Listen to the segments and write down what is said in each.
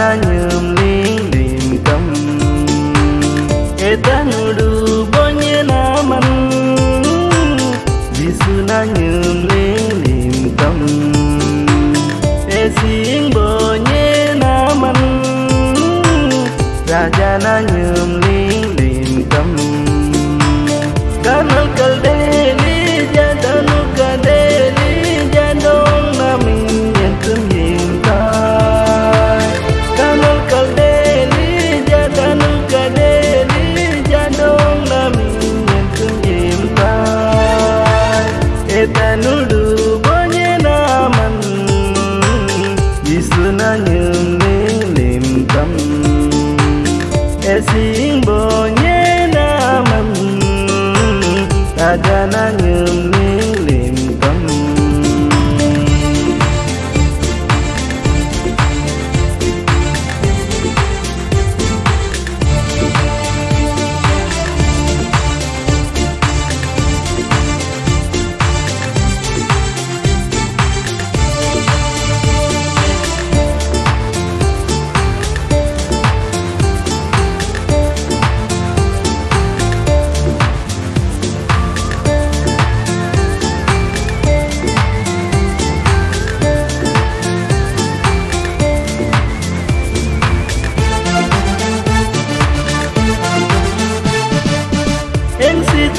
na nhường liên điểm cầm e ta ngư đu bó nhé na măn vì sư na nhường liên điểm tâm, e xiên bó nhé na măn ra cha na nhường liên điểm cầm Ganal kal deni na nhường ling lim tâm. E xin bồ nhé na nyum ling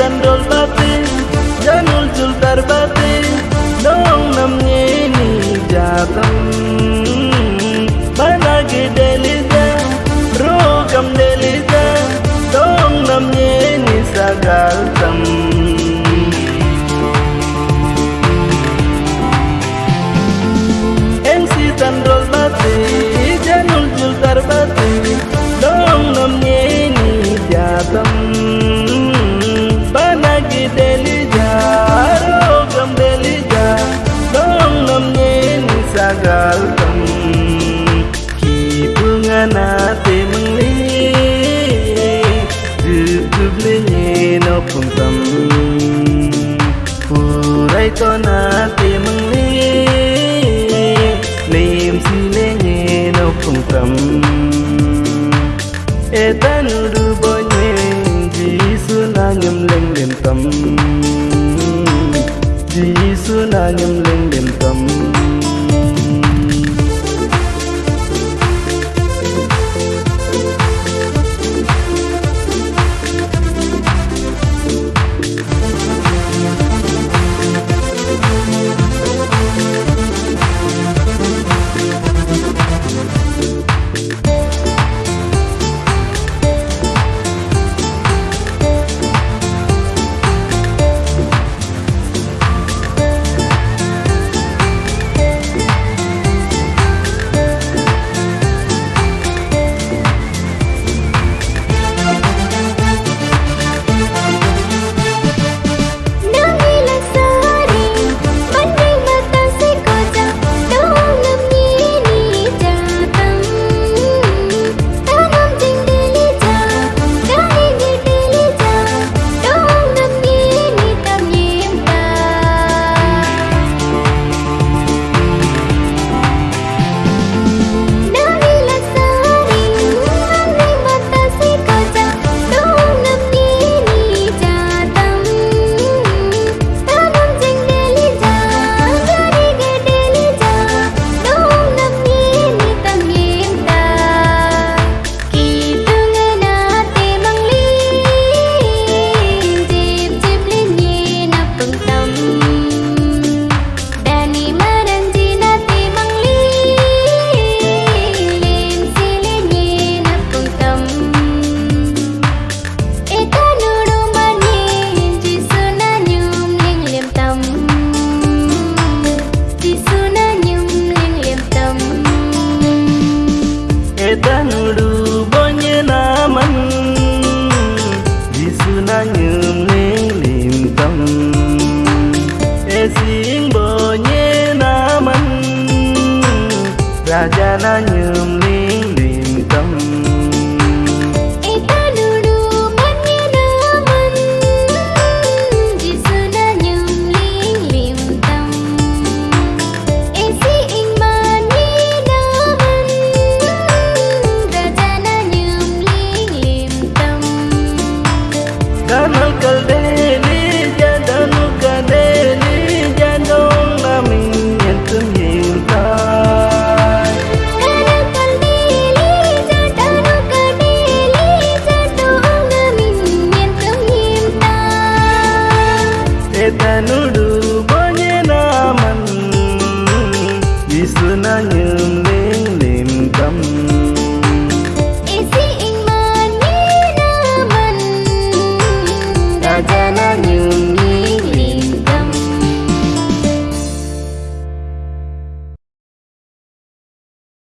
cendol batin Janul jul darbatin Dong namnya ini jateng. Ni sagal tam Ki bunga na te mengli Duduk lenye no pung tam Purai to na te mengli Lim si lenye no pung tam Etan du bonye Jisu na nyum leng lim tam ra cha nó nhường